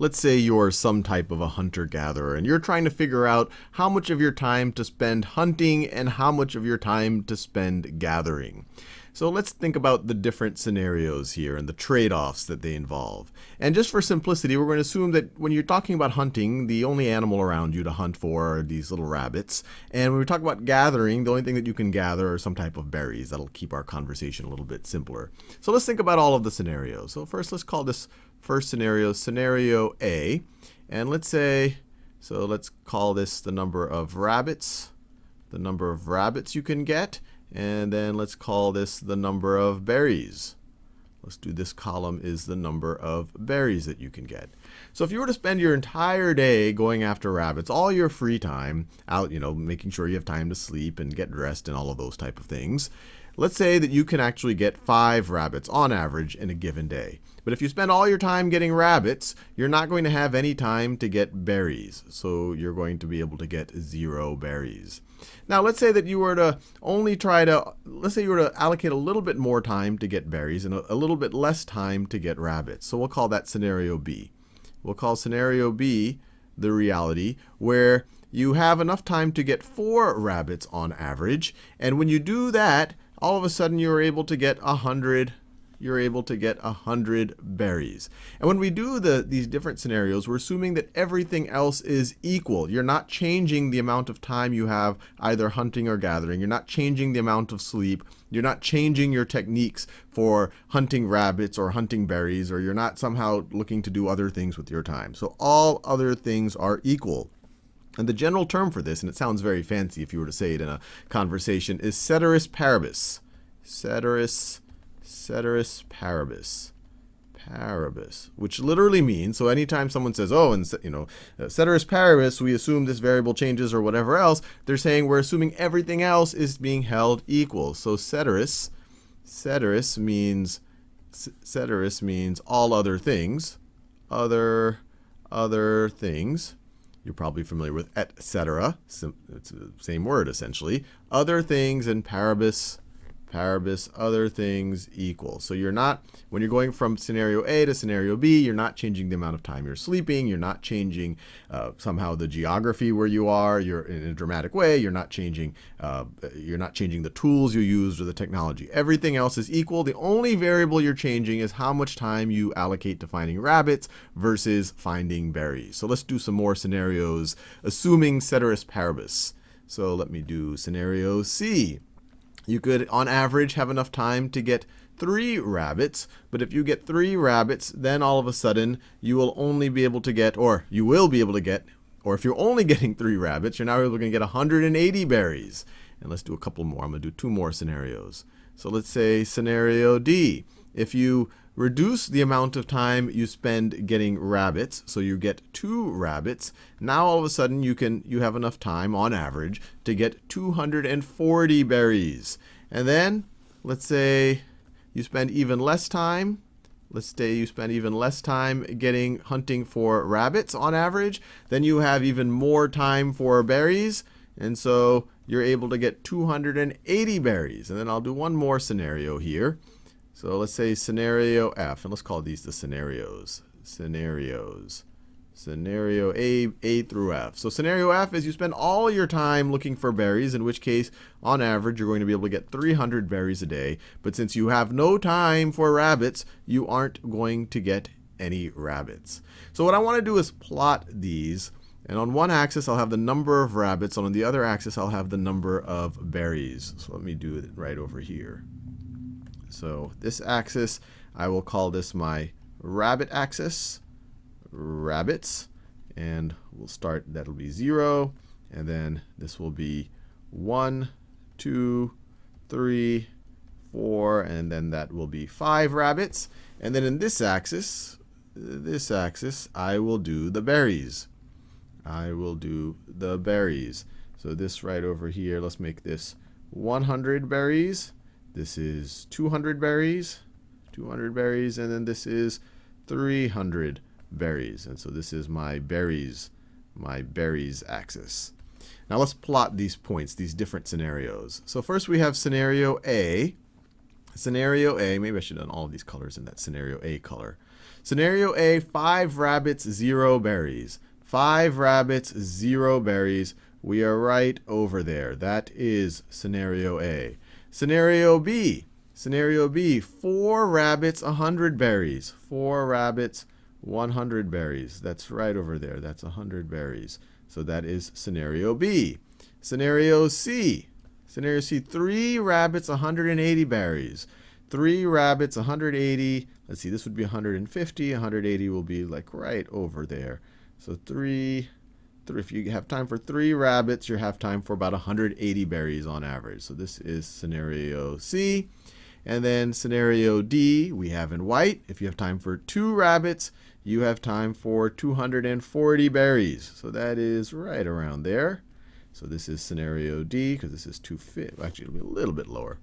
let's say you're some type of a hunter-gatherer, and you're trying to figure out how much of your time to spend hunting and how much of your time to spend gathering. So let's think about the different scenarios here and the trade-offs that they involve. And just for simplicity, we're going to assume that when you're talking about hunting, the only animal around you to hunt for are these little rabbits. And when we talk about gathering, the only thing that you can gather are some type of berries. That'll keep our conversation a little bit simpler. So let's think about all of the scenarios. So first, let's call this first scenario scenario A. And let's say, so let's call this the number of rabbits, the number of rabbits you can get. And then let's call this the number of berries. Let's do this column is the number of berries that you can get. So if you were to spend your entire day going after rabbits, all your free time out, you know, making sure you have time to sleep and get dressed and all of those type of things, let's say that you can actually get five rabbits on average in a given day. But if you spend all your time getting rabbits, you're not going to have any time to get berries. So you're going to be able to get zero berries. Now let's say that you were to only try to, let's say you were to allocate a little bit more time to get berries and a, little bit less time to get rabbits. So we'll call that scenario B. We'll call scenario B the reality where you have enough time to get four rabbits on average. And when you do that, all of a sudden you're able to get 100 you're able to get 100 berries. And when we do the, these different scenarios, we're assuming that everything else is equal. You're not changing the amount of time you have either hunting or gathering. You're not changing the amount of sleep. You're not changing your techniques for hunting rabbits or hunting berries, or you're not somehow looking to do other things with your time. So all other things are equal. And the general term for this, and it sounds very fancy if you were to say it in a conversation, is ceteris paribus. Ceteris ceteris paribus. Paribus, which literally means, so anytime someone says, oh, and you know, uh, ceteris paribus, we assume this variable changes or whatever else, they're saying we're assuming everything else is being held equal. So ceteris, ceteris means, ceteris means all other things, other, other things. You're probably familiar with etc. It's the same word essentially. Other things and paribus paribus other things equal. So you're not, when you're going from scenario A to scenario B, you're not changing the amount of time you're sleeping. You're not changing uh, somehow the geography where you are. You're in a dramatic way. You're not changing, uh, you're not changing the tools you use or the technology. Everything else is equal. The only variable you're changing is how much time you allocate to finding rabbits versus finding berries. So let's do some more scenarios, assuming ceteris paribus. So let me do scenario C you could, on average, have enough time to get three rabbits. But if you get three rabbits, then all of a sudden you will only be able to get, or you will be able to get, or if you're only getting three rabbits, you're now able to get 180 berries. And let's do a couple more. I'm going to do two more scenarios. So let's say scenario D. If you reduce the amount of time you spend getting rabbits, so you get two rabbits. Now all of a sudden you can you have enough time on average to get 240 berries. And then let's say you spend even less time. Let's say you spend even less time getting hunting for rabbits on average. Then you have even more time for berries. And so you're able to get 280 berries. And then I'll do one more scenario here. So let's say scenario F, and let's call these the scenarios. Scenarios. Scenario A, A through F. So scenario F is you spend all your time looking for berries, in which case, on average, you're going to be able to get 300 berries a day. But since you have no time for rabbits, you aren't going to get any rabbits. So what I want to do is plot these. And on one axis, I'll have the number of rabbits. And on the other axis, I'll have the number of berries. So let me do it right over here. So this axis, I will call this my rabbit axis, rabbits. And we'll start, that'll be 0. And then this will be one, two, three, four, and then that will be 5 rabbits. And then in this axis, this axis, I will do the berries. I will do the berries. So this right over here, let's make this 100 berries. This is 200 berries, 200 berries, and then this is 300 berries. And so this is my berries, my berries axis. Now let's plot these points, these different scenarios. So first we have scenario A. Scenario A, maybe I should have done all of these colors in that scenario A color. Scenario A, 5 rabbits, 0 berries. 5 rabbits, 0 berries. We are right over there. That is scenario A. Scenario B. Scenario B, 4 rabbits, 100 berries. 4 rabbits, 100 berries. That's right over there. That's 100 berries. So that is scenario B. Scenario C. Scenario C, 3 rabbits, 180 berries. 3 rabbits, 180. Let's see, this would be 150. 180 will be like right over there. So 3, three if you have time for 3 rabbits, you have time for about 180 berries on average. So this is scenario C. And then scenario D, we have in white. If you have time for 2 rabbits, you have time for 240 berries. So that is right around there. So this is scenario D, because this is 250. Actually, it'll be a little bit lower.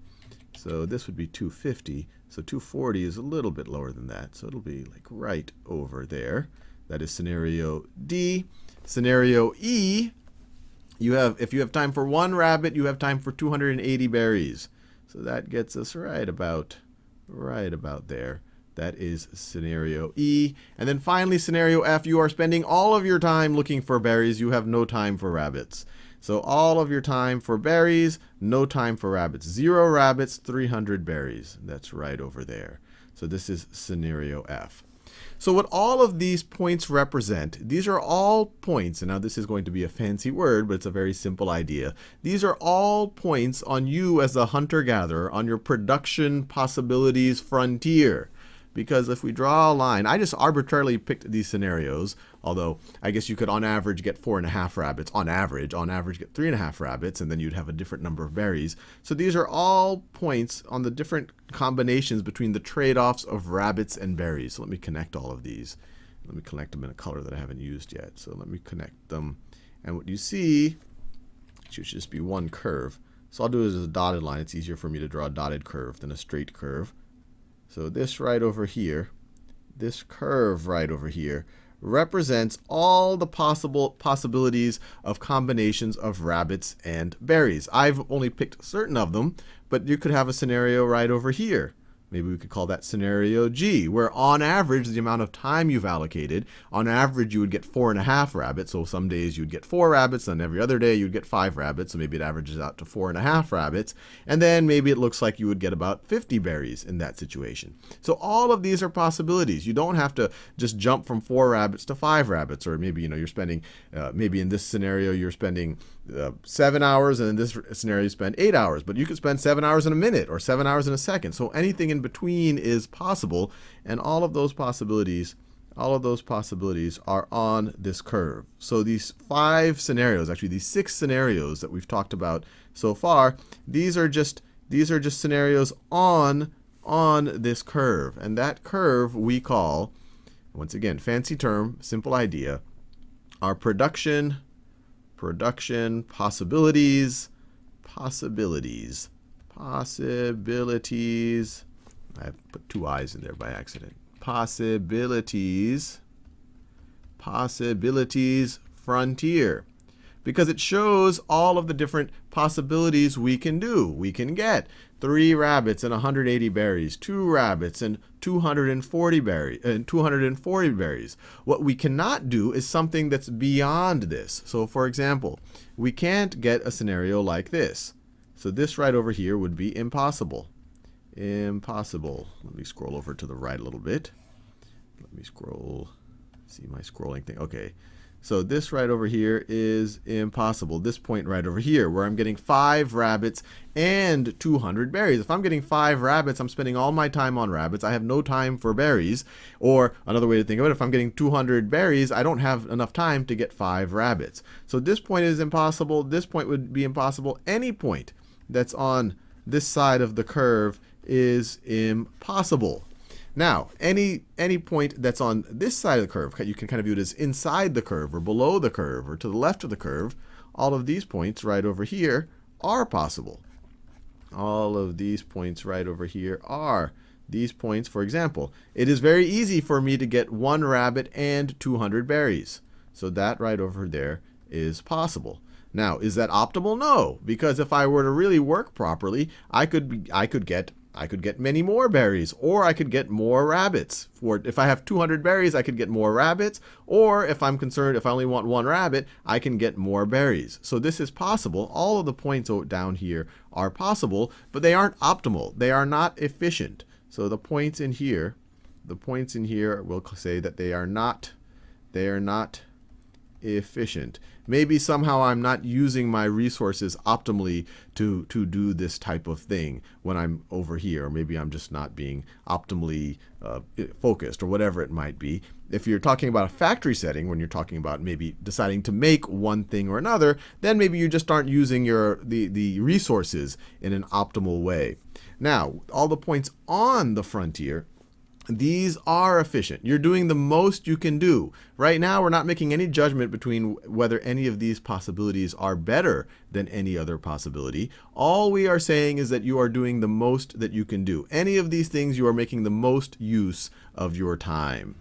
So this would be 250. So 240 is a little bit lower than that. So it'll be like right over there. That is scenario D. Scenario E, you have if you have time for one rabbit, you have time for 280 berries. So that gets us right about right about there. That is scenario E. And then finally, scenario F, you are spending all of your time looking for berries. You have no time for rabbits. So all of your time for berries, no time for rabbits. Zero rabbits, 300 berries. That's right over there. So this is scenario F. So what all of these points represent, these are all points, and now this is going to be a fancy word, but it's a very simple idea. These are all points on you as a hunter-gatherer, on your production possibilities frontier. Because if we draw a line, I just arbitrarily picked these scenarios, although I guess you could on average get four and a half rabbits, on average, on average get three and a half rabbits, and then you'd have a different number of berries. So these are all points on the different combinations between the trade-offs of rabbits and berries. So let me connect all of these. Let me connect them in a color that I haven't used yet. So let me connect them. And what you see should just be one curve. So I'll do it as a dotted line. It's easier for me to draw a dotted curve than a straight curve. So this right over here, this curve right over here, represents all the possible possibilities of combinations of rabbits and berries. I've only picked certain of them, but you could have a scenario right over here Maybe we could call that scenario G, where on average, the amount of time you've allocated, on average, you would get four and a half rabbits. So some days you'd get four rabbits, and every other day you'd get five rabbits. So maybe it averages out to four and a half rabbits. And then maybe it looks like you would get about 50 berries in that situation. So all of these are possibilities. You don't have to just jump from four rabbits to five rabbits, or maybe, you know, you're spending, uh, maybe in this scenario, you're spending uh, seven hours, and in this scenario, you spend eight hours. But you could spend seven hours in a minute or seven hours in a second. So anything in between is possible, and all of those possibilities, all of those possibilities are on this curve. So these five scenarios, actually these six scenarios that we've talked about so far, these are just these are just scenarios on on this curve, and that curve we call, once again, fancy term, simple idea, our production production, possibilities, possibilities, possibilities. I put two I's in there by accident. Possibilities, possibilities, frontier. Because it shows all of the different possibilities we can do, we can get three rabbits and 180 berries, two rabbits and 240 berries, and uh, 240 berries. What we cannot do is something that's beyond this. So for example, we can't get a scenario like this. So this right over here would be impossible. Impossible. Let me scroll over to the right a little bit. Let me scroll, see my scrolling thing. Okay. So this right over here is impossible. This point right over here, where I'm getting 5 rabbits and 200 berries. If I'm getting 5 rabbits, I'm spending all my time on rabbits. I have no time for berries. Or another way to think of it, if I'm getting 200 berries, I don't have enough time to get 5 rabbits. So this point is impossible. This point would be impossible. Any point that's on this side of the curve is impossible. Now, any, any point that's on this side of the curve, you can kind of view it as inside the curve or below the curve or to the left of the curve. All of these points right over here are possible. All of these points right over here are these points, for example. It is very easy for me to get one rabbit and 200 berries. So that right over there is possible. Now, is that optimal? No, because if I were to really work properly, I could, I could get I could get many more berries, or I could get more rabbits. For if I have 200 berries, I could get more rabbits, or if I'm concerned, if I only want one rabbit, I can get more berries. So this is possible. All of the points down here are possible, but they aren't optimal. They are not efficient. So the points in here, the points in here will say that they are not, they are not efficient. Maybe somehow I'm not using my resources optimally to, to do this type of thing when I'm over here. Or maybe I'm just not being optimally uh, focused or whatever it might be. If you're talking about a factory setting, when you're talking about maybe deciding to make one thing or another, then maybe you just aren't using your the, the resources in an optimal way. Now, all the points on the frontier these are efficient. You're doing the most you can do. Right now, we're not making any judgment between whether any of these possibilities are better than any other possibility. All we are saying is that you are doing the most that you can do. Any of these things, you are making the most use of your time.